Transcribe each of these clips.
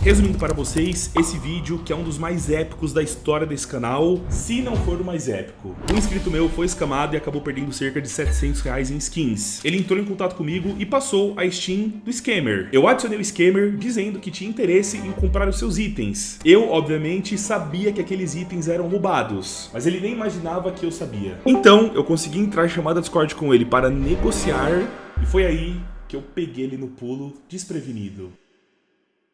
Resumindo para vocês, esse vídeo que é um dos mais épicos da história desse canal, se não for o mais épico. Um inscrito meu foi escamado e acabou perdendo cerca de 700 reais em skins. Ele entrou em contato comigo e passou a Steam do Scammer. Eu adicionei o Scammer dizendo que tinha interesse em comprar os seus itens. Eu, obviamente, sabia que aqueles itens eram roubados, mas ele nem imaginava que eu sabia. Então, eu consegui entrar em chamada Discord com ele para negociar e foi aí que eu peguei ele no pulo desprevenido.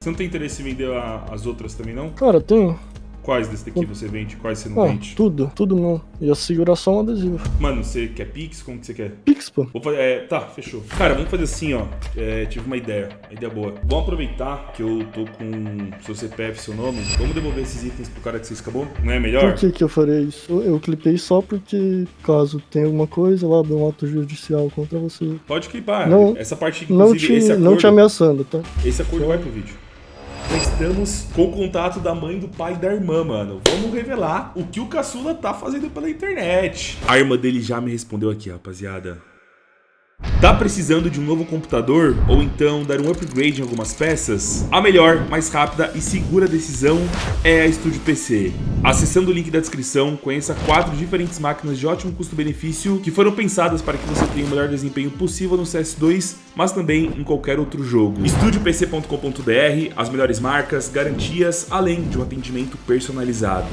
Você não tem interesse em vender a- as outras também, não? Cara, tem. Quais desse daqui você vende? Quais você não Ah, vende? tudo, tudo não. Ia segurar só um adesivo. Mano, você quer Pix? Como que você quer? Pix, pô. Vou fazer, é, tá, fechou. Cara, vamos fazer assim, ó. É, tive uma ideia, uma ideia boa. Vamos aproveitar que eu tô com seu CPF, seu nome. Vamos devolver esses itens pro cara que você escapou? Não é melhor? Por que que eu farei isso? Eu, eu clipei só porque, caso tenha alguma coisa, eu abro um ato judicial contra você. Pode clipar. Não- Essa parte, Não inclusive, te, esse acordo, não te ameaçando, tá? esse acordo vai pro vídeo. Estamos com o contato da mãe do pai e da irmã, mano. Vamos revelar o que o caçula tá fazendo pela internet. A irmã dele já me respondeu aqui, rapaziada. Tá precisando de um novo computador ou então dar um upgrade em algumas peças? A melhor, mais rápida e segura decisão é a Studio PC. Acessando o link da descrição, conheça quatro diferentes máquinas de ótimo custo-benefício que foram pensadas para que você tenha o melhor desempenho possível no CS2, mas também em qualquer outro jogo. StudioPC.com.br, as melhores marcas, garantias, além de um atendimento personalizado.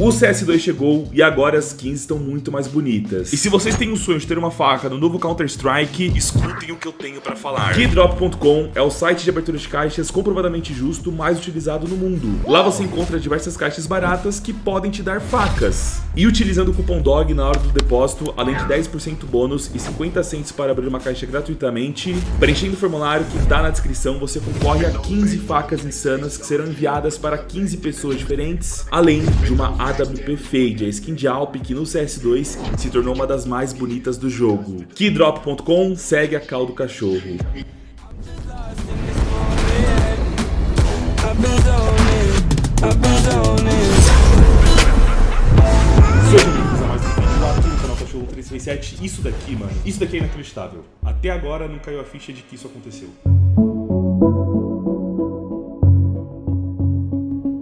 O CS2 chegou e agora as skins estão muito mais bonitas. E se vocês têm o sonho de ter uma faca no novo Counter-Strike, escutem o que eu tenho pra falar. Keydrop.com é o site de abertura de caixas comprovadamente justo mais utilizado no mundo. Lá você encontra diversas caixas baratas que podem te dar facas. E utilizando o cupom DOG na hora do depósito, além de 10% bônus e 50 centos para abrir uma caixa gratuitamente, preenchendo o formulário que tá na descrição, você concorre a 15 facas insanas que serão enviadas para 15 pessoas diferentes, além de uma AWP Fade, a skin de Alp que no CS2 se tornou uma das mais bonitas do jogo. Keydrop.com segue a cal do cachorro. I've been zoning, I've been zoning. Sejam bem-vindos a mais vídeo aqui no canal Cachorro 337. Isso daqui, mano, isso daqui é inacreditável. Até agora não caiu a ficha de que isso aconteceu.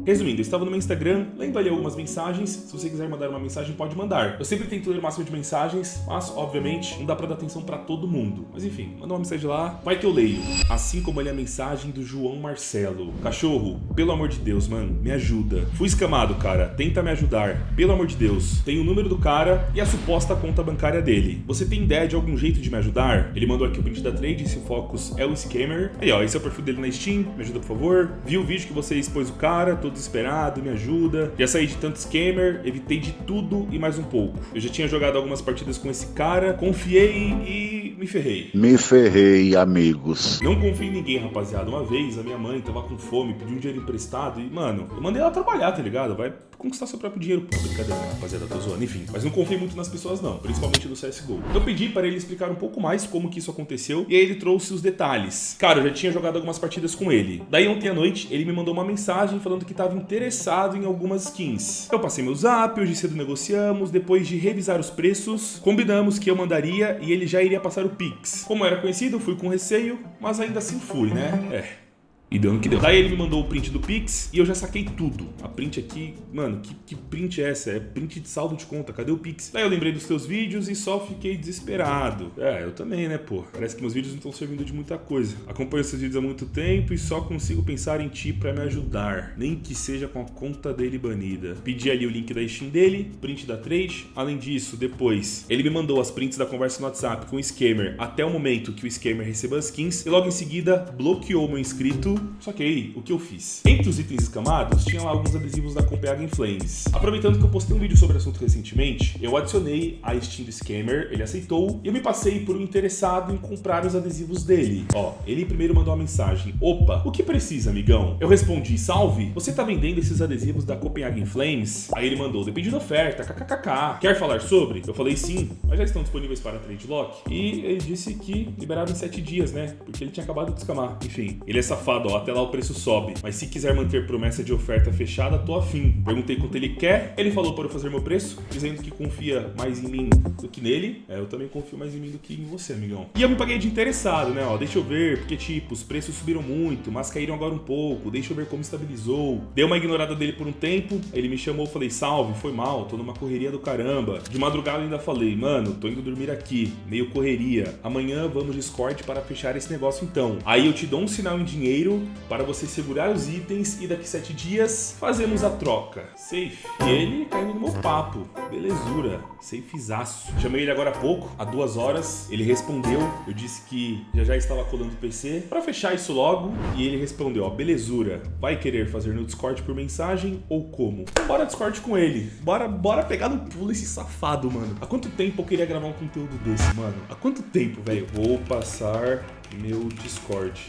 Resumindo, eu estava no meu Instagram, lendo ali algumas mensagens. Se você quiser mandar uma mensagem, pode mandar. Eu sempre tento ler o máximo de mensagens, mas, obviamente, não dá pra dar atenção pra todo mundo. Mas enfim, manda uma mensagem lá, vai que eu leio. Assim como ali a mensagem do João Marcelo. Cachorro, pelo amor de Deus, mano, me ajuda. Fui escamado, cara, tenta me ajudar. Pelo amor de Deus. Tem o número do cara e a suposta conta bancária dele. Você tem ideia de algum jeito de me ajudar? Ele mandou aqui o print da trade, se o Focus é o scammer. Aí, ó, esse é o perfil dele na Steam, me ajuda, por favor. Vi o vídeo que você expôs o cara, todo desesperado, me ajuda. Já saí de tanto scammer, evitei de tudo e mais um pouco. Eu já tinha jogado algumas partidas com esse cara, confiei e me ferrei. Me ferrei, amigos. Não confio em ninguém, rapaziada. Uma vez a minha mãe tava com fome, pediu um dinheiro emprestado e, mano, eu mandei ela trabalhar, tá ligado? Vai conquistar seu próprio dinheiro. Pô, brincadeira, né, rapaziada, tô zoando. Enfim, mas não confio muito nas pessoas, não, principalmente no CSGO. Eu pedi para ele explicar um pouco mais como que isso aconteceu e aí ele trouxe os detalhes. Cara, eu já tinha jogado algumas partidas com ele. Daí ontem à noite ele me mandou uma mensagem falando que tava interessado em algumas skins. Eu passei meu zap, hoje cedo negociamos, depois de revisar os preços, combinamos que eu mandaria e ele já iria passar o Pix. Como era conhecido, fui com receio, mas ainda assim fui, né? É. E deu no que deu. Daí ele me mandou o print do Pix e eu já saquei tudo. A print aqui, mano, que, que print é essa? É print de saldo de conta, cadê o Pix? Daí eu lembrei dos teus vídeos e só fiquei desesperado. É, eu também, né, pô? Parece que meus vídeos não estão servindo de muita coisa. Acompanho esses vídeos há muito tempo e só consigo pensar em ti pra me ajudar. Nem que seja com a conta dele banida. Pedi ali o link da Steam dele, print da trade. Além disso, depois, ele me mandou as prints da conversa no WhatsApp com o Scammer até o momento que o Scammer recebeu as skins. E logo em seguida, bloqueou meu inscrito só que aí, o que eu fiz? Entre os itens escamados, tinha lá alguns adesivos da Copenhagen Flames. Aproveitando que eu postei um vídeo sobre o assunto recentemente, eu adicionei a Steam Scammer, ele aceitou, e eu me passei por um interessado em comprar os adesivos dele. Ó, ele primeiro mandou uma mensagem, opa, o que precisa, amigão? Eu respondi, salve, você tá vendendo esses adesivos da Copenhagen Flames? Aí ele mandou, depende da oferta, kkkk. Quer falar sobre? Eu falei sim, mas já estão disponíveis para trade lock. E ele disse que liberaram em 7 dias, né? Porque ele tinha acabado de escamar. Enfim, ele é safado, ó, até lá o preço sobe. Mas se quiser manter promessa de oferta fechada, tô afim. Perguntei quanto ele quer, ele falou para eu fazer meu preço, dizendo que confia mais em mim do que nele. É, eu também confio mais em mim do que em você, amigão. E eu me paguei de interessado, né, ó, deixa eu ver, porque tipo, os preços subiram muito, mas caíram agora um pouco, deixa eu ver como estabilizou. Dei uma ignorada dele por um tempo, ele me chamou, falei, salve, foi mal, tô numa correria do caramba. De madrugada ainda falei, mano, tô indo dormir aqui, meio correria. Amanhã vamos Discord para fechar esse negócio então. Aí eu te dou um sinal em dinheiro para você segurar os itens e daqui sete dias fazemos a troca. Safe. E ele caindo no meu papo. Belezura. Safezaço. Chamei ele agora há pouco, há duas horas. Ele respondeu. Eu disse que já já estava colando o PC para fechar isso logo. E ele respondeu, ó, belezura. Vai querer fazer no Discord por mensagem ou como? Bora Discord com ele. Bora, bora pegar no pulo esse safado, mano. Há quanto tempo eu queria gravar um conteúdo desse, mano? Há quanto tempo, velho? Vou passar meu Discord.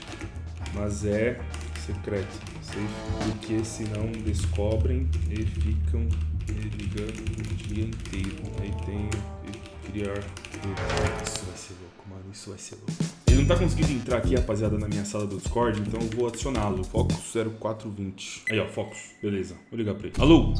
Mas é secreto. Sei porque senão descobrem e ficam ligando o dia inteiro. Aí tenho que criar. Isso vai ser louco, mano. Isso vai ser louco. Ele não tá conseguindo entrar aqui, rapaziada, na minha sala do Discord, então eu vou adicioná-lo. Focus 0420. Aí, ó, Focus. Beleza. Vou ligar pra ele. Alô?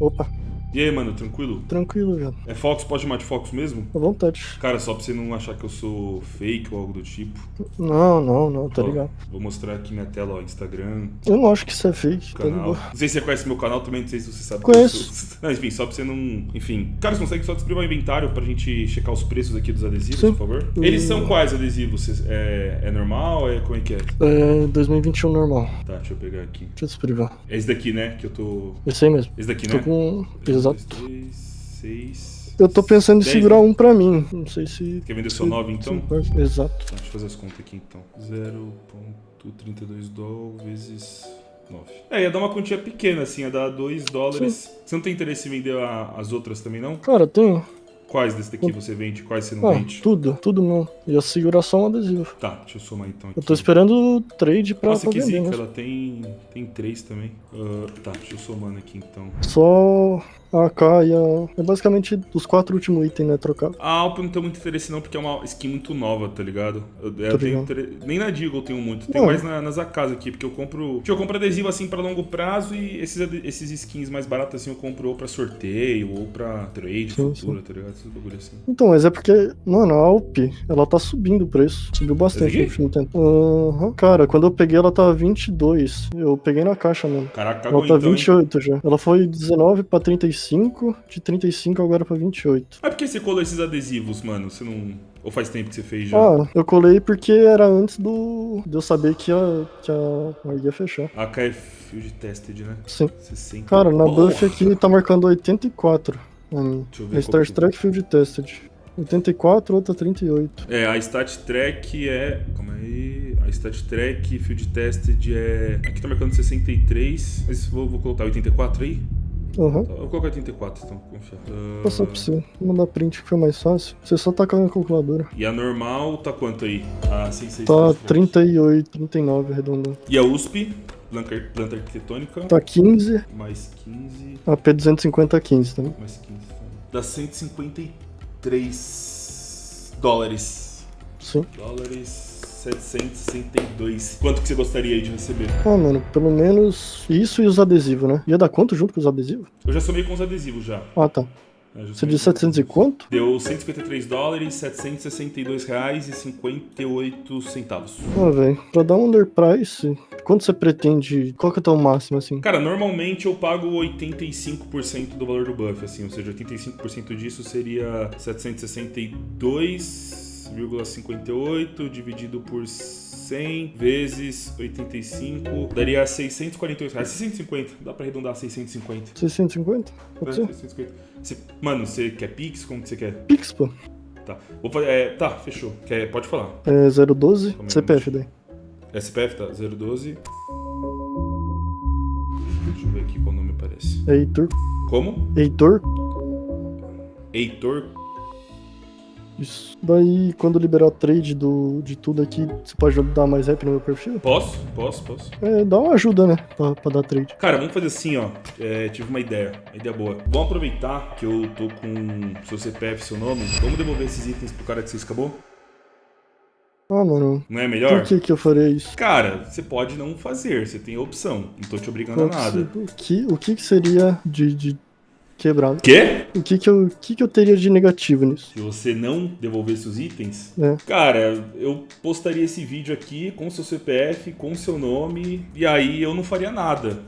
Opa, E aí, mano, tranquilo? tranquilo, velho. É Focus? Pode chamar de Focus mesmo? À vontade. Cara, só pra você não achar que eu sou fake ou algo do tipo. Não, não, não, tá Ó, ligado. Vou mostrar aqui minha tela, ó, Instagram, Eu não acho que isso é fake, tá canal. ligado? Não sei se você conhece meu canal também, não sei se você sabe. Conheço. Não, enfim, só pra você não. Enfim. Cara, você consegue só descrever o inventário pra gente checar os preços aqui dos adesivos, Sim. por favor? Eles são quais adesivos? É, é normal? É como é que é? É 2021 normal. Tá, deixa eu pegar aqui. Deixa eu desprivar. É esse daqui, né? Que eu tô. Esse aí mesmo. Esse daqui, Tô né? com. Um, dois, Exato. três, seis. Eu tô pensando em Dez, segurar né? um pra mim. Não sei se. Quer vender só se- nove, então? se importa. Exato. Tá, deixa eu fazer as contas aqui então. 0.32 dólares vezes 9. É, ia dar uma quantia pequena, assim, ia dar 2 dólares. Você não tem interesse em vender a- as outras também, não? Cara, tem. Quais desse daqui você vende? Quais você não Ah, vende? tudo, tudo não. Ia segurar só um adesivo. Tá, deixa eu somar então aqui. Eu tô esperando o trade pra, Nossa, pra que vender, zica, né? ela tem, tem três também. Ah, tá, deixa eu somando aqui então. Só a AK e a. É basicamente os quatro últimos itens, né? Trocar. A Alp não tem muito interesse não, porque é uma skin muito nova, tá ligado? Eu, eu tenho inter- Nem na Deagle eu tenho muito, Não. mais na- nas AKs aqui, porque eu compro... Tipo, eu compro adesivo assim pra longo prazo e esses, esses skins mais baratos assim eu compro ou pra sorteio ou pra trade Sim, futura, tá ligado? Esses bagulho assim. Então, mas é porque, mano, a Alp, ela tá subindo o preço. Subiu bastante no último tempo. Aham. Cara, quando eu peguei ela tava 22. Eu peguei na caixa mesmo. Caraca, Ela tá então, hein? 28 já. Ela foi 19 pra 35, de 35 agora pra 28. Mas por que você colou esses adesivos, mano? Você não... Ou faz tempo que você fez já? Ah, eu colei porque era antes do de eu saber que a, que a ARG ia fechar. AK é Field Tested, né? Sim. 60. Cara, na Porra! buff aqui tá marcando 84. A minha. Deixa eu ver Star que- Trek Field Tested. 84, outra 38. É, a Stat Track é. Calma aí. A Stat Track Field Tested é. Aqui tá marcando 63. Mas vou, vou colocar 84 aí? Tá, Eu vou colocar 84, então, confia. Vou Ah, passar pra você. Vou mandar print que foi mais fácil. Você só tacar na calculadora. e a normal tá quanto aí? A 66. Tá 38, 39 arredondando. E a USP, planta, arquitetônica, Tá 15, mais 15. AP 250 15 também. Mais 15. tá. Dá 153 dólares. Sim. Dólares 762. Quanto que você gostaria aí de receber? Ah, mano, pelo menos isso e os adesivos, né? Ia dar quanto junto com os adesivos? Eu já somei com os adesivos já. Ah, tá. É, Você com- 700 e quanto? Deu 153 dólares, 762 reais e 58 centavos. Ah, velho, pra dar um underprice, quanto você pretende? Qual que é o teu máximo, assim? Cara, normalmente eu pago 85% do valor do buff, assim, ou seja, 85% disso seria 762,58 dividido por 100 vezes 85, daria 648 reais. 650, dá pra arredondar a 650. 650? Pode É, ser? 650. Você- mano, você quer Pix? Como que você quer? Pix, pô. Tá. Vou é, tá, fechou. Quer, pode falar. É 012, Calma aí, CPF daí. SPF tá 012. Deixa eu ver aqui qual nome aparece. É Heitor. Como? Heitor? Heitor. Isso. Daí, quando liberar trade do, de tudo aqui, você pode dar mais rap no meu perfil? Posso? Posso, posso. É, dá uma ajuda, né? Pra, pra dar trade. Cara, vamos fazer assim, ó. É, tive uma ideia, uma ideia boa. Vamos aproveitar que eu tô com seu CPF, seu nome. Vamos devolver esses itens pro cara que você acabou? Ah, mano, Não é melhor? por que que eu faria isso? Cara, você pode não fazer, você tem a opção. Não tô te obrigando a nada. se- O que, o que que seria de, de quebrado? Quê? O que que, eu, o que que eu teria de negativo nisso? Se você não devolvesse os itens, É. cara, eu postaria esse vídeo aqui com seu CPF, com seu nome, e aí eu não faria nada.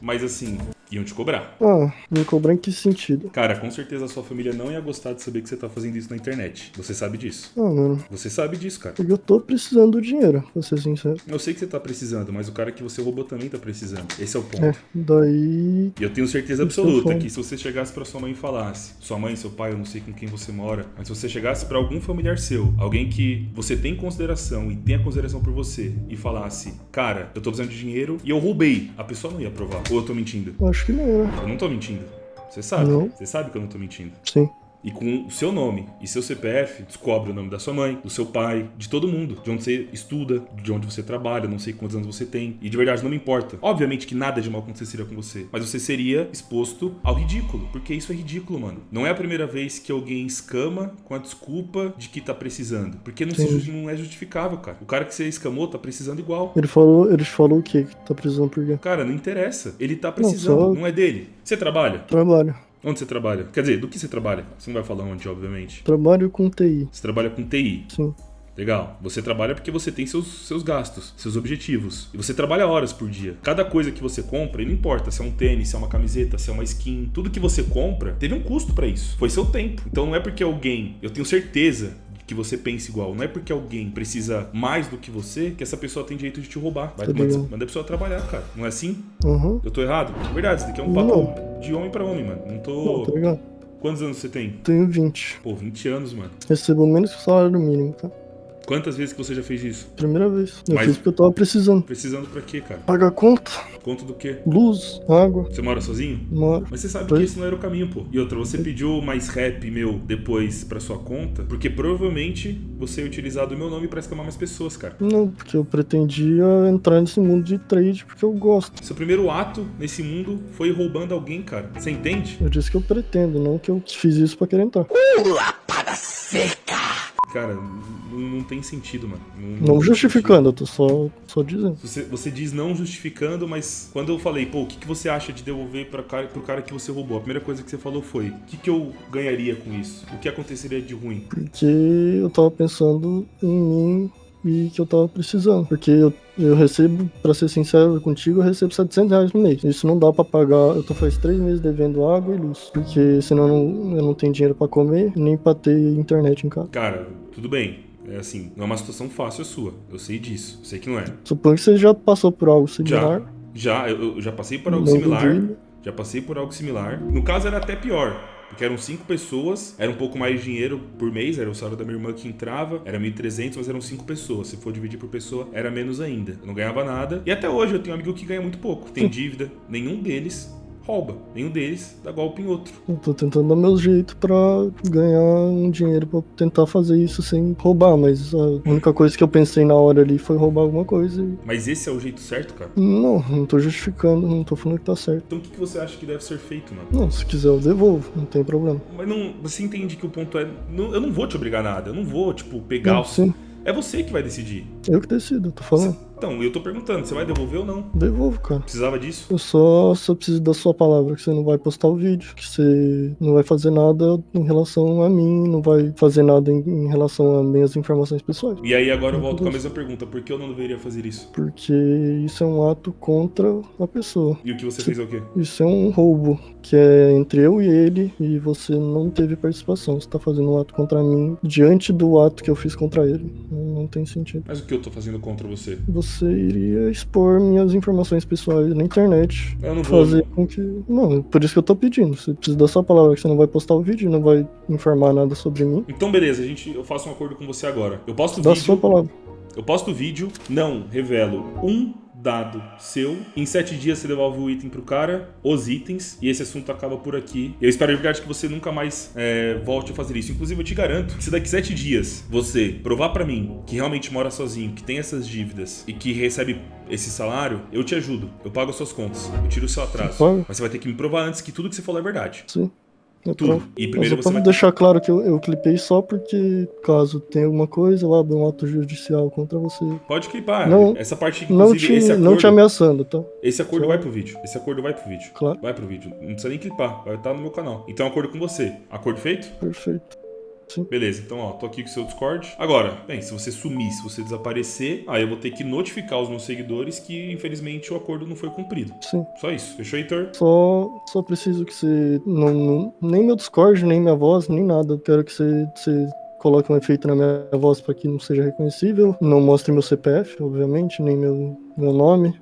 Mas assim, iam te cobrar. Ah, me cobrar em que sentido? Cara, com certeza a sua família não ia gostar de saber que você tá fazendo isso na internet. Você sabe disso. Ah, mano, Você sabe disso, cara. porque eu tô precisando do dinheiro, pra ser sincero. Eu sei que você tá precisando, mas o cara que você roubou também tá precisando. Esse é o ponto. É, daí. E eu tenho certeza eu absoluta que se você chegasse pra sua mãe e falasse, sua mãe, seu pai, eu não sei com quem você mora, mas se você chegasse pra algum familiar seu, alguém que você tem consideração e tenha consideração por você, e falasse, cara, eu tô precisando de dinheiro e eu roubei, a pessoa não ia aprovar. Ou eu tô mentindo? Acho que não, né? Eu não tô mentindo. Você sabe. Não. Você sabe que eu não tô mentindo. Sim. E com o seu nome e seu CPF, descobre o nome da sua mãe, do seu pai, de todo mundo. De onde você estuda, de onde você trabalha, não sei quantos anos você tem. E de verdade não me importa. Obviamente que nada de mal aconteceria com você. Mas você seria exposto ao ridículo. Porque isso é ridículo, mano. Não é a primeira vez que alguém escama com a desculpa de que tá precisando. Porque não, se não é justificável, cara. O cara que você escamou tá precisando igual. Ele falou, ele falou o quê? Que tá precisando por quê? Cara, não interessa. Ele tá precisando. só- não é dele. Você trabalha? Trabalho. Onde você trabalha? Quer dizer, do que você trabalha? Você não vai falar onde, obviamente. Trabalho com TI. Você trabalha com TI. Sim. Legal. Você trabalha porque você tem seus, seus gastos, seus objetivos. E você trabalha horas por dia. Cada coisa que você compra, não importa se é um tênis, se é uma camiseta, se é uma skin, tudo que você compra teve um custo pra isso. Foi seu tempo. Então não é porque alguém, eu tenho certeza que você pensa igual, não é porque alguém precisa mais do que você que essa pessoa tem direito de te roubar. Vai, manda, manda a pessoa trabalhar, cara. Não é assim? Aham. Eu tô errado? Verdade, isso daqui é um Não. papo de homem pra homem, mano. Não Não, tô. tá ligado? Quantos anos você tem? Tenho 20. Pô, 20 anos, mano. Recebo menos que o salário mínimo, tá? Quantas vezes que você já fez isso? Primeira vez. Eu Mas- fiz porque eu tava precisando. Precisando pra quê, cara? Pagar conta, Conta do quê? luz, água, Você mora sozinho? moro. Mas você sabe Pois. que esse não era o caminho, pô. E outra, você pediu mais rap meu depois pra sua conta, porque provavelmente você ia utilizar do meu nome pra escamar mais pessoas, cara. Não, porque eu pretendia entrar nesse mundo de trade porque eu gosto. Seu primeiro ato nesse mundo foi roubando alguém, cara. Você entende? Eu disse que eu pretendo, não que eu fiz isso pra querer entrar. Cara, não, não tem sentido, mano. Não tem justificando, eu tô só, só dizendo. Você, você diz não justificando, mas quando eu falei, pô, o que, que você acha de devolver pra cara, pro cara que você roubou? A primeira coisa que você falou foi: o que, que eu ganharia com isso? O que aconteceria de ruim? Porque eu tava pensando em mim e que eu tava precisando. Porque eu, eu recebo, pra ser sincero contigo, eu recebo 700 reais no mês. Isso não dá pra pagar. Eu tô faz três meses devendo água e luz. Porque senão eu não, eu não tenho dinheiro pra comer, nem pra ter internet em casa. Cara, tudo bem. É assim, não é uma situação fácil a sua. Eu sei disso. Eu sei que não é. Suponho que você já passou por algo similar. Já, eu, eu já passei por algo Não similar. Já passei por algo similar. No caso era até pior. Porque eram cinco pessoas, era um pouco mais de dinheiro por mês, era o salário da minha irmã que entrava, era 1.300, mas eram cinco pessoas. Se for dividir por pessoa, era menos ainda. Eu não ganhava nada. E até hoje eu tenho um amigo que ganha muito pouco. Tem dívida. Nenhum deles rouba. Nenhum deles dá golpe em outro. Eu tô tentando dar meu jeito pra ganhar um dinheiro pra tentar fazer isso sem roubar, mas a única coisa que eu pensei na hora ali foi roubar alguma coisa e. Mas esse é o jeito certo, cara? Não, não tô justificando, não tô falando que tá certo. Então o que que você acha que deve ser feito, mano? Não, se quiser eu devolvo, não tem problema. Mas não, você entende que o ponto é. não- eu não vou te obrigar a nada. Eu não vou, tipo, pegar Não, o. sim, É você que vai decidir. eu que decido, tô falando. Então, eu tô perguntando, você vai devolver ou não? Devolvo, cara. Precisava disso? Eu só, só preciso da sua palavra, que você não vai postar o vídeo, que você não vai fazer nada em relação a mim, não vai fazer nada em, em relação a minhas informações pessoais. E aí agora eu volto com a mesma pergunta, por que eu não deveria fazer isso? Porque isso é um ato contra a pessoa. E o que você fez é o quê? Isso é um roubo, que é entre eu e ele, e você não teve participação. Você tá fazendo um ato contra mim diante do ato que eu fiz contra ele. Tem sentido. Mas o que eu tô fazendo contra você? Você iria expor minhas informações pessoais na internet. Eu não vou. Fazer com que. Não, por isso que eu tô pedindo. Você precisa da sua palavra, que você não vai postar o vídeo, não vai informar nada sobre mim. Então beleza, a gente, eu faço um acordo com você agora. Eu posto o Dá a sua vídeo. palavra. Eu posto o vídeo, não revelo um dado seu. Em sete dias você devolve o item pro cara, os itens, e esse assunto acaba por aqui. Eu espero de verdade que você nunca mais é, volte a fazer isso. Inclusive, eu te garanto que se daqui sete dias você provar pra mim que realmente mora sozinho, que tem essas dívidas e que recebe esse salário, eu te ajudo. Eu pago as suas contas. Eu tiro o seu atraso. Mas você vai ter que me provar antes que tudo que você falou é verdade. Sim. Tudo. E Mas primeiro eu você vai. deixar claro que eu, eu clipei só porque, caso tenha alguma coisa, eu abro um auto judicial contra você. Pode clipar. Não- Essa parte, Não te, esse acordo. não te ameaçando, tá? Esse acordo Só- vai pro vídeo. Esse acordo vai pro vídeo. Claro. Vai pro vídeo. Não precisa nem clipar. Vai estar no meu canal. Então, acordo com você. Acordo feito? Perfeito. Beleza, então ó, tô aqui com o seu Discord. Agora, bem, se você sumir, se você desaparecer, aí eu vou ter que notificar os meus seguidores que, infelizmente, o acordo não foi cumprido. Sim. Só isso. Fechou, Heitor? Só, só preciso que você. Não, não- nem meu Discord, nem minha voz, nem nada. Eu quero que você, você coloque um efeito na minha voz para que não seja reconhecível. Não mostre meu CPF, obviamente, nem meu, meu nome,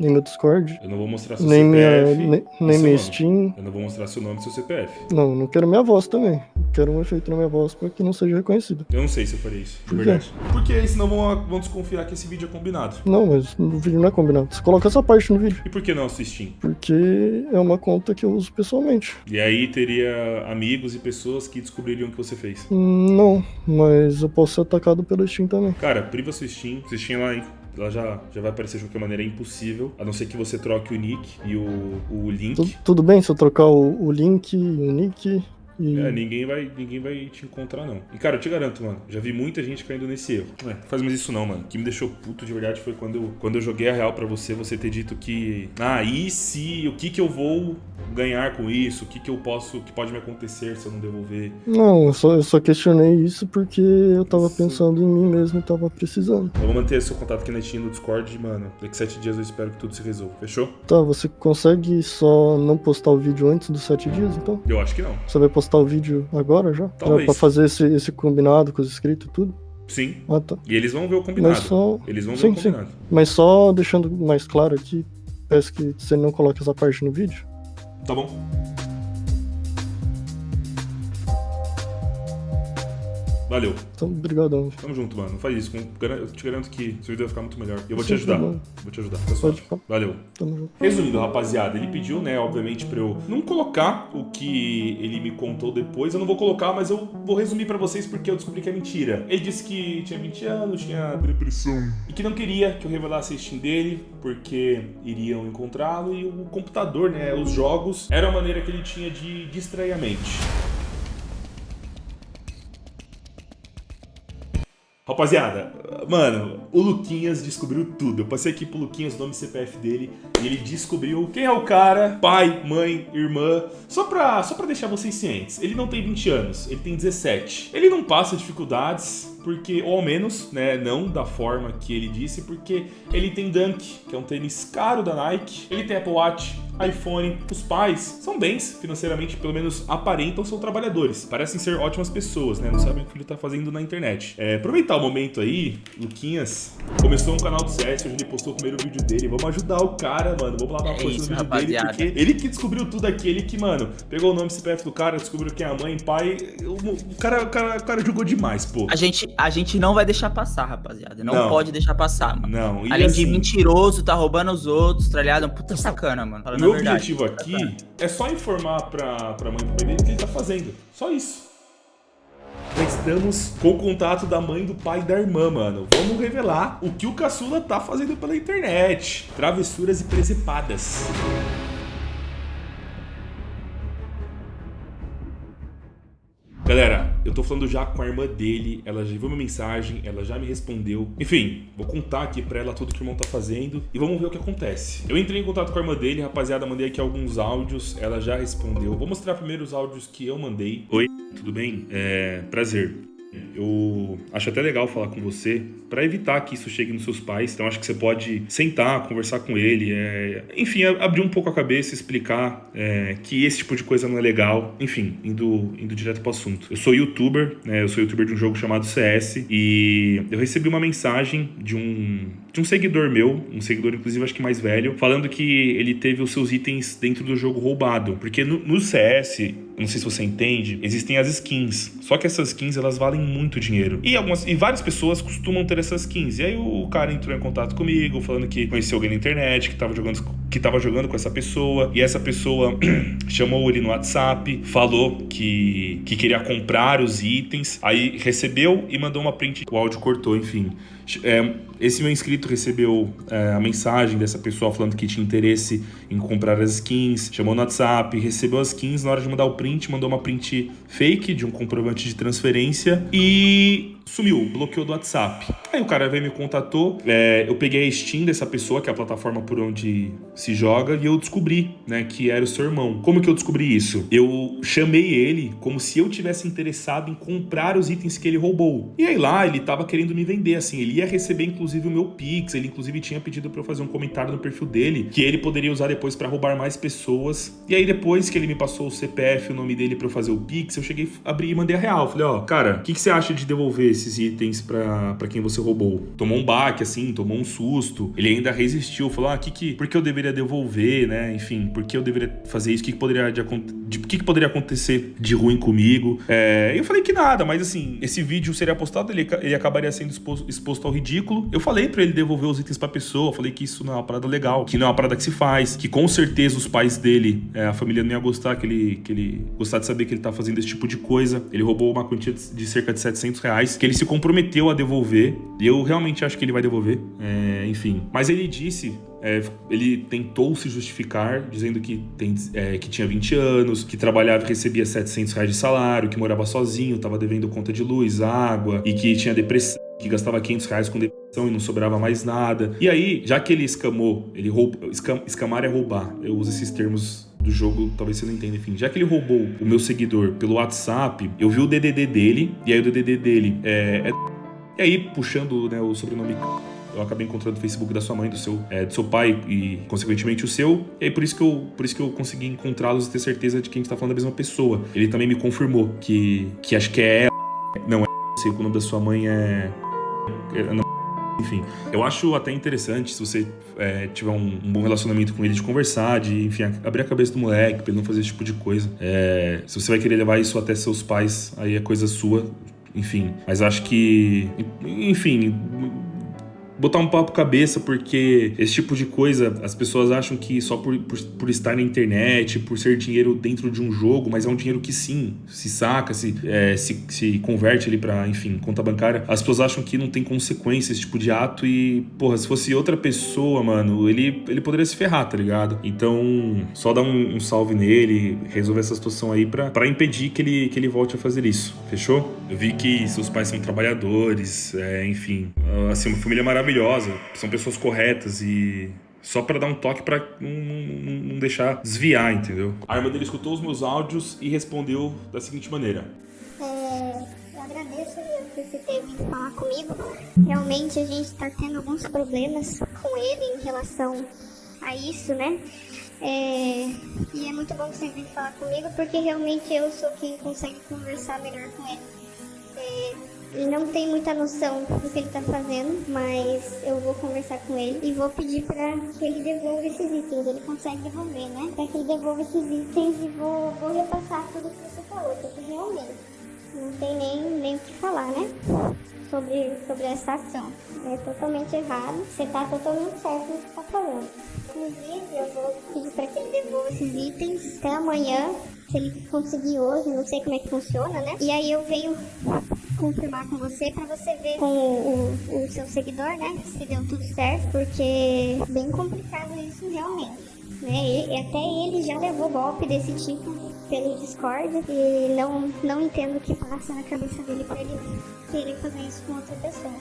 nem meu Discord, Eu não vou mostrar seu nem minha, CPF. nem, e nem seu minha. Steam. Eu não vou mostrar seu nome e seu CPF. Não, não quero minha voz também. Quero um efeito na minha voz para que não seja reconhecido. Eu não sei se eu faria isso, de Por quê? verdade. Porque aí senão vão, vão desconfiar que esse vídeo é combinado. Não, mas no vídeo não é combinado. Você coloca essa parte no vídeo. E por que não Steam? Porque é uma conta que eu uso pessoalmente. E aí teria amigos e pessoas que descobririam o que você fez. Não, mas eu posso ser atacado pelo Steam também. Cara, priva sua Steam. Sua Steam lá, ela já, já vai aparecer de qualquer maneira, é impossível. A não ser que você troque o nick e o, o link. Tu- tudo bem se eu trocar o, o link, o nick e. É, ninguém vai, ninguém vai te encontrar, não. E, cara, eu te garanto, mano, já vi muita gente caindo nesse erro. É, faz mais isso não, mano. O que me deixou puto de verdade foi quando eu, quando eu joguei a real pra você, você ter dito que. Ah, e se. O que que eu vou ganhar com isso? O que que eu posso. O que pode me acontecer se eu não devolver? Não, eu só, eu só questionei isso porque eu tava Isso. pensando em mim mesmo e tava precisando. Eu vou manter seu contato aqui na Steam no Discord mano, daqui sete dias eu espero que tudo se resolva. Fechou? Tá, você consegue só não postar o vídeo antes dos sete dias, então? Eu acho que não. Você vai postar o vídeo agora já? Talvez. Já pra fazer esse, esse combinado com os inscritos e tudo? Sim. Ah, tá. E eles vão ver o combinado. Mas só, Eles vão ver Sim, o sim. combinado. mas só deixando mais claro aqui, peço que você não coloque essa parte no vídeo. Tá bom? Valeu. Então, brigadão. Tamo junto, mano. Não faz isso. Eu te garanto que seu vídeo vai ficar muito melhor. E eu vou te Sim, ajudar. tá bom. Vou te ajudar. Fica suave. Pode Valeu. Tamo junto. Resumindo, rapaziada, ele pediu, né, obviamente, pra eu não colocar o que ele me contou depois. Eu não vou colocar, mas eu vou resumir pra vocês porque eu descobri que é mentira. Ele disse que tinha 20 anos, tinha depressão. E que não queria que eu revelasse a Steam dele, porque iriam encontrá-lo. E o computador, né, os jogos, era a maneira que ele tinha de distrair a mente. Rapaziada, mano, o Luquinhas descobriu tudo. Eu passei aqui pro Luquinhas nome CPF dele e ele descobriu quem é o cara, pai, mãe, irmã. Só pra, só pra deixar vocês cientes, ele não tem 20 anos, ele tem 17. Ele não passa dificuldades, porque, ou ao menos, né, não da forma que ele disse, porque ele tem Dunk, que é um tênis caro da Nike, ele tem Apple Watch, iPhone. Os pais são bens, financeiramente, pelo menos aparentam, são trabalhadores. Parecem ser ótimas pessoas, né? Não sabem o que ele tá fazendo na internet. É, aproveitar o momento aí, Luquinhas começou um canal do CS, hoje ele postou o primeiro vídeo dele. Vamos ajudar o cara, mano. Vamos lá dar uma É isso, no vídeo dele, rapaziada. porque ele que descobriu tudo aqui, ele que, mano, pegou o nome CPF do cara, descobriu quem é a mãe, pai. O, o cara, o, cara, o cara jogou demais, pô. A gente, a gente não vai deixar passar, rapaziada. Não, Não. pode deixar passar, mano. Não, e Além assim, de mentiroso, tá roubando os outros, tá ligado? Puta sacana, mano. Falando Meu a verdade. objetivo aqui é só informar pra, pra mãe pro pai dele o que ele tá fazendo. Só isso. Já estamos com o contato da mãe, do pai e da irmã, mano. Vamos revelar o que o caçula tá fazendo pela internet. Travessuras e presepadas. Galera, eu tô falando já com a irmã dele, ela já viu minha mensagem, ela já me respondeu. Enfim, vou contar aqui pra ela tudo que o irmão tá fazendo e vamos ver o que acontece. Eu entrei em contato com a irmã dele, rapaziada, mandei aqui alguns áudios, ela já respondeu. Vou mostrar primeiro os áudios que eu mandei. Oi, tudo bem? É, prazer. Eu acho até legal falar com você para evitar que isso chegue nos seus pais. Então acho que você pode sentar, conversar com ele, é... enfim, abrir um pouco a cabeça, explicar é, que esse tipo de coisa não é legal. Enfim, indo, indo direto pro assunto. Eu sou youtuber, né? Eu sou youtuber de um jogo chamado CS e eu recebi uma mensagem de um de um seguidor meu, um seguidor inclusive acho que mais velho, falando que ele teve os seus itens dentro do jogo roubado, porque no, no CS não sei se você entende, existem as skins. Só que essas skins elas valem muito dinheiro. E algumas e várias pessoas costumam ter essas skins. E aí o cara entrou em contato comigo, falando que conheceu alguém na internet, que tava jogando que tava jogando com essa pessoa e essa pessoa chamou ele no WhatsApp, falou que, que queria comprar os itens, aí recebeu e mandou uma print, o áudio cortou, enfim. É, esse meu inscrito recebeu é, a mensagem dessa pessoa falando que tinha interesse em comprar as skins, chamou no WhatsApp, recebeu as skins, na hora de mandar o print, mandou uma print fake de um comprovante de transferência e sumiu, bloqueou do WhatsApp. Aí o cara veio me contatou, é, eu peguei a Steam dessa pessoa, que é a plataforma por onde se joga, e eu descobri, né, que era o seu irmão. Como que eu descobri isso? Eu chamei ele como se eu tivesse interessado em comprar os itens que ele roubou. E aí lá ele tava querendo me vender, assim, ele ia receber inclusive o meu Pix, ele inclusive tinha pedido para eu fazer um comentário no perfil dele, que ele poderia usar depois para roubar mais pessoas. E aí depois que ele me passou o CPF, o nome dele para eu fazer o Pix, eu cheguei, abri e mandei a real. Falei, ó, cara, o que, que você acha de devolver esses itens para quem você roubou. Tomou um baque, assim, tomou um susto. Ele ainda resistiu, falou: ah, que que, por que eu deveria devolver, né? Enfim, por que eu deveria fazer isso? O que, que poderia, de, de, que, que poderia acontecer de ruim comigo? É, eu falei que nada, mas assim, esse vídeo seria postado, ele, ele acabaria sendo exposto, exposto ao ridículo. Eu falei para ele devolver os itens pra pessoa, falei que isso não é uma parada legal, que não é uma parada que se faz, que com certeza os pais dele, é, a família não ia gostar, que ele, que ele gostar de saber que ele tá fazendo esse tipo de coisa. Ele roubou uma quantia de cerca de 700 reais, que ele se comprometeu a devolver, e eu realmente acho que ele vai devolver, é, enfim. Mas ele disse é, ele tentou se justificar, dizendo que, tem, é, que tinha 20 anos, que trabalhava e recebia 700 reais de salário, que morava sozinho, estava devendo conta de luz, água, e que tinha depressão, que gastava 500 reais com depressão e não sobrava mais nada. E aí, já que ele escamou, ele roubou, escam, escamar é roubar, eu uso esses termos do jogo, talvez você não entenda, enfim. Já que ele roubou o meu seguidor pelo WhatsApp, eu vi o DDD dele, e aí o DDD dele é... é e aí, puxando né, o sobrenome eu acabei encontrando o Facebook da sua mãe, do seu, é, do seu pai e, consequentemente, o seu. E aí, por isso que eu, por isso que eu consegui encontrá-los e ter certeza de que a gente tá falando da mesma pessoa. Ele também me confirmou que, que acho que é não é sei que o nome da sua mãe é, enfim, eu acho até interessante se você é, tiver um, um, bom relacionamento com ele, de conversar, de, enfim, abrir a cabeça do moleque pra ele não fazer esse tipo de coisa. É, se você vai querer levar isso até seus pais, aí é coisa sua, enfim. Mas acho que, enfim, botar um papo cabeça, porque esse tipo de coisa as pessoas acham que só por, por, por, estar na internet, por ser dinheiro dentro de um jogo, mas é um dinheiro que sim, se saca, se, é, se, se converte ali pra, enfim, conta bancária. As pessoas acham que não tem consequência esse tipo de ato e, porra, se fosse outra pessoa, mano, ele, ele poderia se ferrar, tá ligado? Então, só dar um, um salve nele, resolver essa situação aí pra impedir que ele, que ele volte a fazer isso, fechou? Eu vi que seus pais são trabalhadores, é, enfim, assim, uma família maravilhosa maravilhosa, são pessoas corretas e só para dar um toque para não, não, não, deixar desviar, entendeu? A irmã dele escutou os meus áudios e respondeu da seguinte maneira: é, Eu agradeço por você ter vindo falar comigo. Realmente a gente está tendo alguns problemas com ele em relação a isso, né? É, e é muito bom você vir falar comigo porque realmente eu sou quem consegue conversar melhor com ele. É, ele não tem muita noção do que ele tá fazendo, mas eu vou conversar com ele e vou pedir pra que ele devolva esses itens. Ele consegue devolver, né? Pra que ele devolva esses itens e vou, vou repassar tudo que você falou, porque realmente não tem nem, nem o que falar, né? Sobre, sobre essa ação. É totalmente errado. Você tá totalmente certo no que tá falando. Inclusive, eu vou pedir pra que ele devolva esses itens até amanhã. Se ele conseguir hoje, não sei como é que funciona, né? E aí eu venho confirmar com você para você ver com o, o, seu seguidor, né? Se deu tudo certo, porque é bem complicado isso realmente. Né? E, até ele já levou golpe desse tipo pelo Discord e não, não entendo o que passa na cabeça dele para ele querer fazer isso com outra pessoa.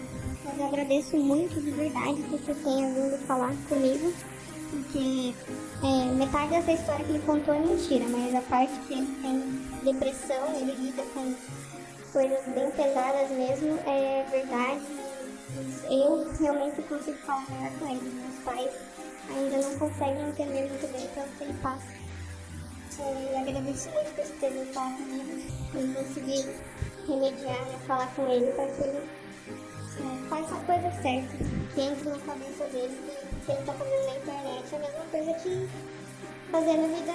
Mas eu agradeço muito de verdade que você tenha vindo falar comigo, porque é, metade dessa história que ele contou é mentira, mas a parte que ele tem depressão, ele lida com coisas bem pesadas mesmo, é verdade. Eu realmente consigo falar melhor com ele. Meus pais ainda não conseguem entender muito bem pelo que ele passa. É, eu agradeço muito por ter falar comigo e conseguir remediar, né, falar com ele para que ele é, faça a coisa certa, que entre na cabeça dele que ele está fazendo na internet é a mesma coisa que fazer na vida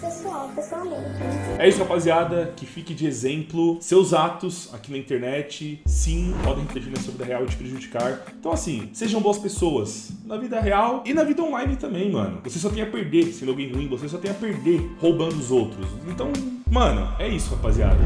pessoal, pessoalmente. né? É isso, rapaziada. Que fique de exemplo. Seus atos aqui na internet, sim, podem refletir na sua vida real e te prejudicar. Então, assim, sejam boas pessoas na vida real e na vida online também, mano. Você só tem a perder sendo alguém ruim, você só tem a perder roubando os outros. Então, mano, é isso, rapaziada.